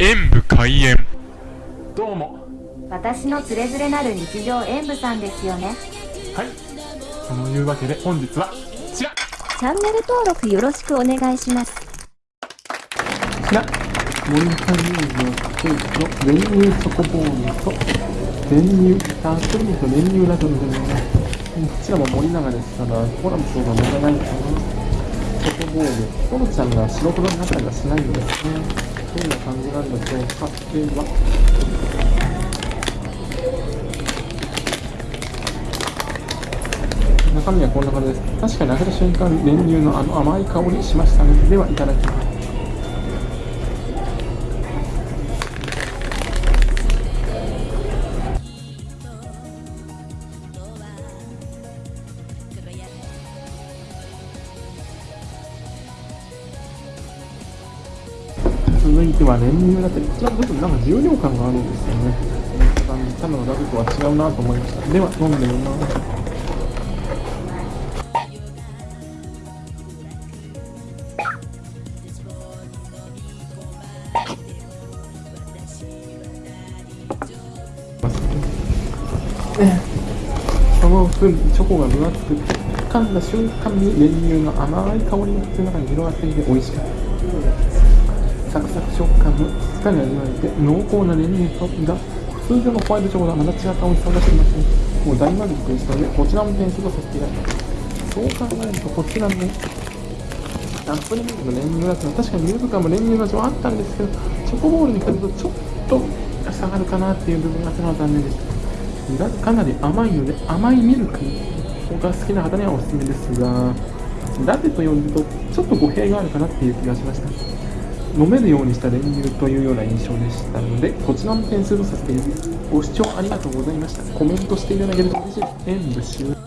演武開演。どうも。私のつれづれなる日常演舞さんですよね。はい。そのいうわけで本日はこちら。こチャンネル登録よろしくお願いします。ちら。モニターニューズのケーキの練乳チョコボールと練乳たっぷりと練乳ラトルでね。こちらも森永です。からコラムそうが問題ないかなチョコボールコロちゃんが白黒になったりはしないんですね感じなんでしょうかでは中身はこんな感じです。確かに開けた瞬間練乳のあの甘い香りしましたね。ではいただきます。続いては練乳ラテこちらちょっとなんか重量感があるんですよね。多分ラテとは違うなと思いました。では飲んでみます。その分チョコが分厚く噛んだ瞬間に練乳の甘い香りが口の中に広がっていて美味しかった。サクサク食感もしっかり味わえて濃厚な練乳とが通常のホワイトチョコとはまた違った美味しさを出していますねもう大満足でしたのでこちらも点数とさせていただきます。そう考えるとこちらのアップルミルクの練乳ラテは確かにミルク感も練乳の味はあったんですけどチョコボールに比べるとちょっと下がるかなっていう部分があったのは残念でしただかなり甘いので甘いミルクが好きな方にはおすすめですがラテと呼ぶとちょっと語弊があるかなっていう気がしました。飲めるようにした練乳というような印象でしたのでこちらの点数とさせていただきますご視聴ありがとうございました。コメントしていただけると嬉しいです。演武終了。